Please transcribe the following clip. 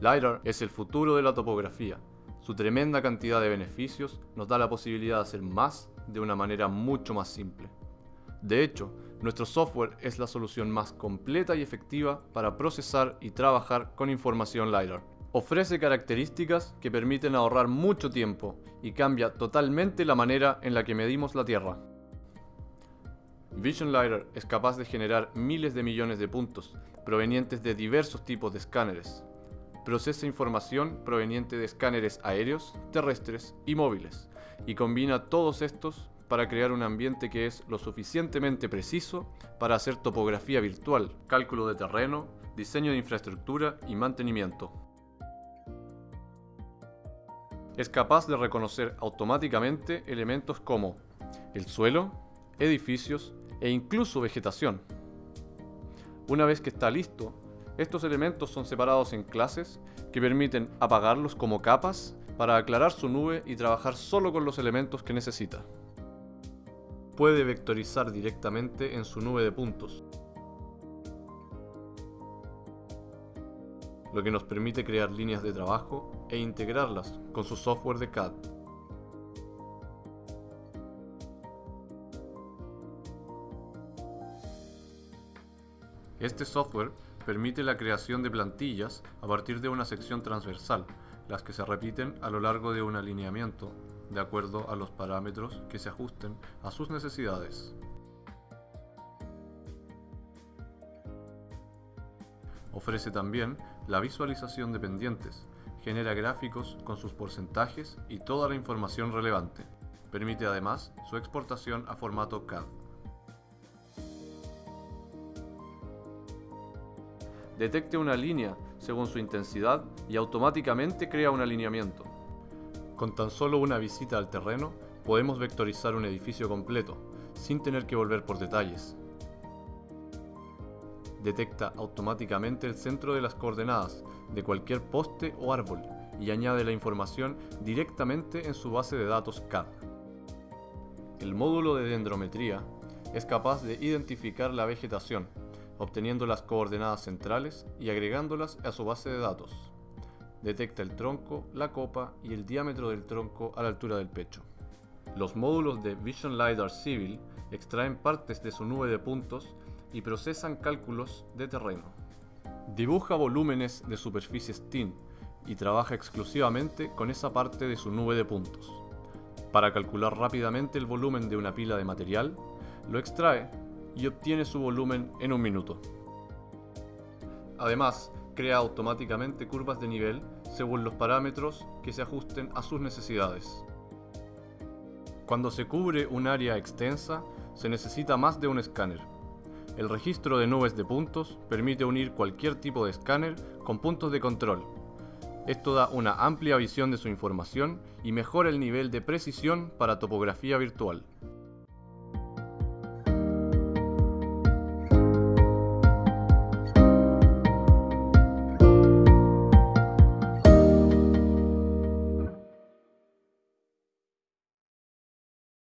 LiDAR es el futuro de la topografía. Su tremenda cantidad de beneficios nos da la posibilidad de hacer más de una manera mucho más simple. De hecho, nuestro software es la solución más completa y efectiva para procesar y trabajar con información LiDAR. Ofrece características que permiten ahorrar mucho tiempo y cambia totalmente la manera en la que medimos la Tierra. Vision LiDAR es capaz de generar miles de millones de puntos provenientes de diversos tipos de escáneres, procesa información proveniente de escáneres aéreos, terrestres y móviles, y combina todos estos para crear un ambiente que es lo suficientemente preciso para hacer topografía virtual, cálculo de terreno, diseño de infraestructura y mantenimiento. Es capaz de reconocer automáticamente elementos como el suelo, edificios e incluso vegetación. Una vez que está listo, estos elementos son separados en clases que permiten apagarlos como capas para aclarar su nube y trabajar solo con los elementos que necesita. Puede vectorizar directamente en su nube de puntos, lo que nos permite crear líneas de trabajo e integrarlas con su software de CAD. Este software permite la creación de plantillas a partir de una sección transversal, las que se repiten a lo largo de un alineamiento, de acuerdo a los parámetros que se ajusten a sus necesidades. Ofrece también la visualización de pendientes, genera gráficos con sus porcentajes y toda la información relevante. Permite además su exportación a formato CAD. Detecte una línea según su intensidad y automáticamente crea un alineamiento. Con tan solo una visita al terreno, podemos vectorizar un edificio completo, sin tener que volver por detalles. Detecta automáticamente el centro de las coordenadas de cualquier poste o árbol y añade la información directamente en su base de datos CAD. El módulo de dendrometría es capaz de identificar la vegetación, obteniendo las coordenadas centrales y agregándolas a su base de datos. Detecta el tronco, la copa y el diámetro del tronco a la altura del pecho. Los módulos de Vision LiDAR Civil extraen partes de su nube de puntos y procesan cálculos de terreno. Dibuja volúmenes de superficies TIN y trabaja exclusivamente con esa parte de su nube de puntos. Para calcular rápidamente el volumen de una pila de material, lo extrae y obtiene su volumen en un minuto. Además, crea automáticamente curvas de nivel según los parámetros que se ajusten a sus necesidades. Cuando se cubre un área extensa, se necesita más de un escáner. El registro de nubes de puntos permite unir cualquier tipo de escáner con puntos de control. Esto da una amplia visión de su información y mejora el nivel de precisión para topografía virtual.